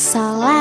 Salah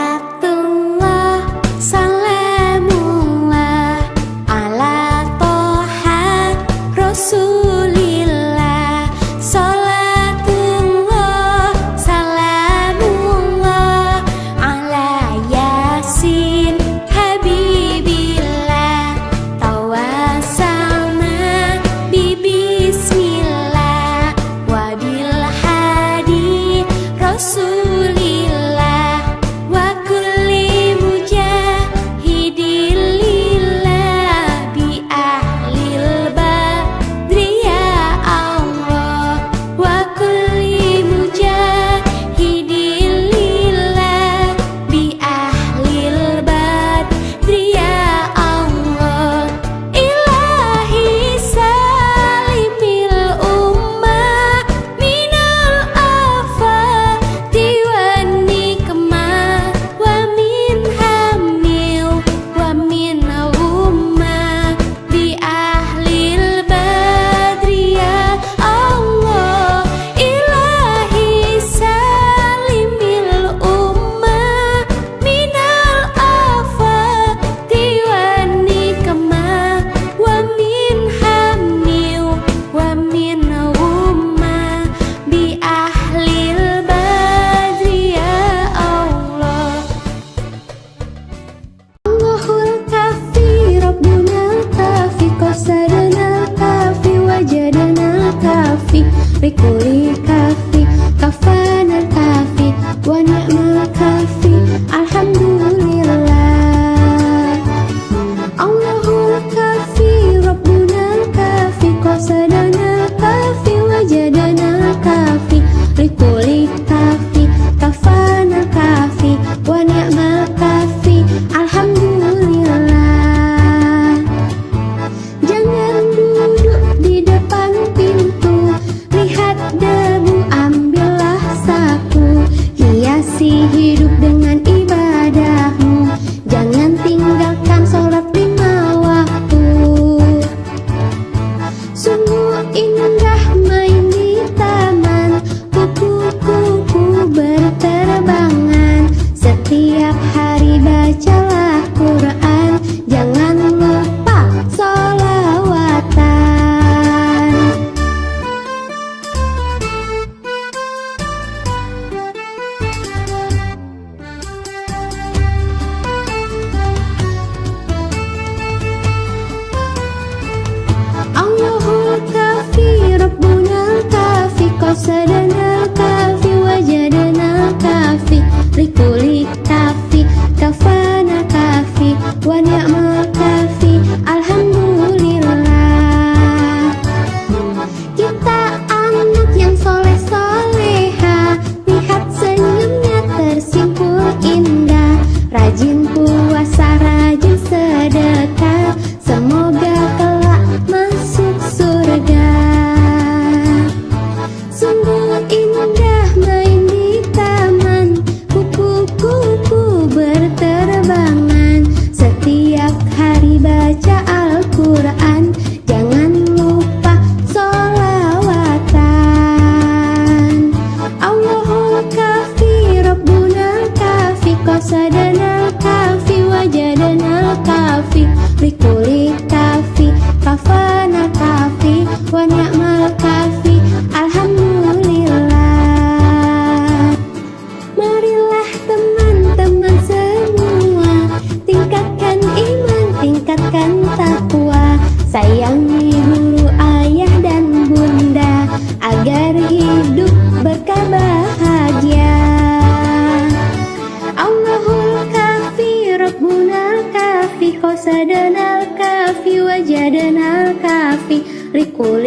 tiempo.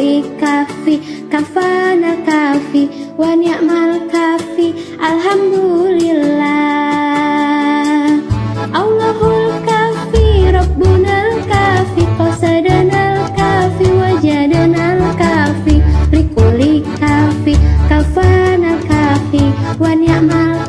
Kafe kafi kafana kafi wa mal kafi alhamdulillah. Allahul kafi kafe kafi qasadanal kafi wajadanal kafi rikuli kafi kafana kafi wa mal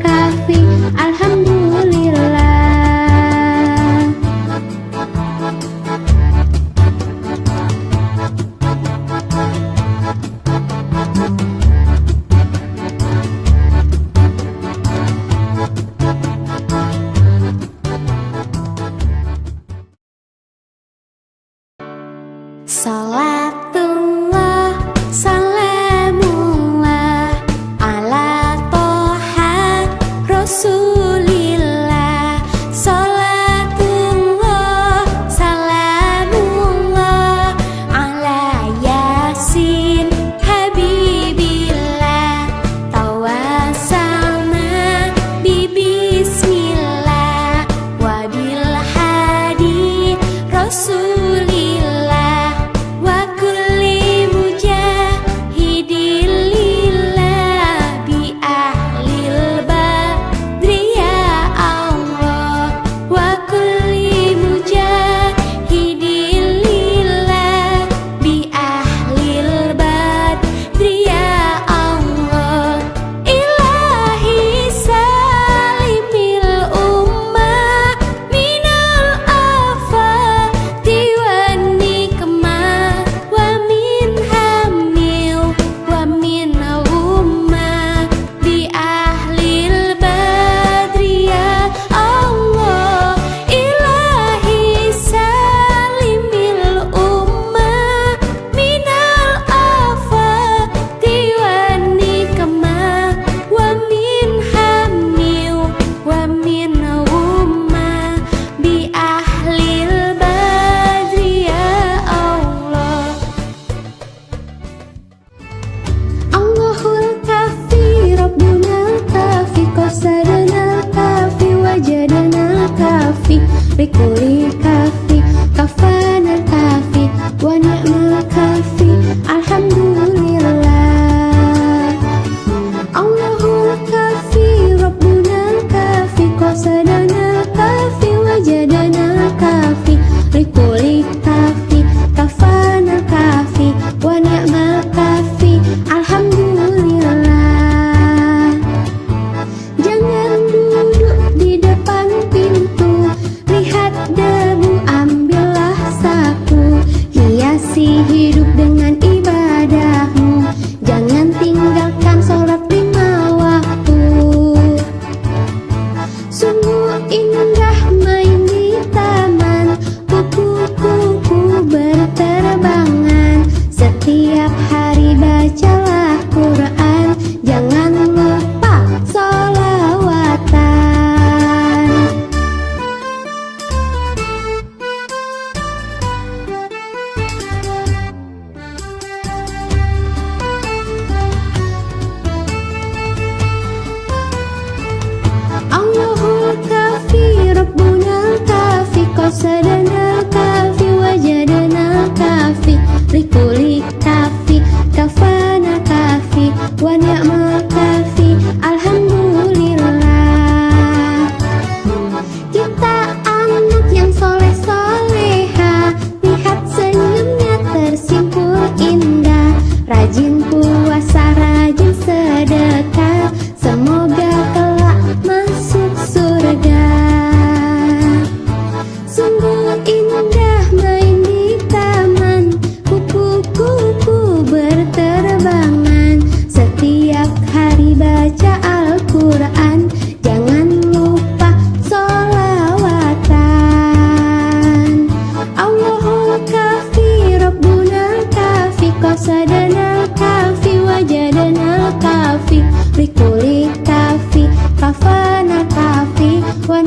Qasadanal kafi Wajadanal kafi Rikuli kafi Kafana kafi Wa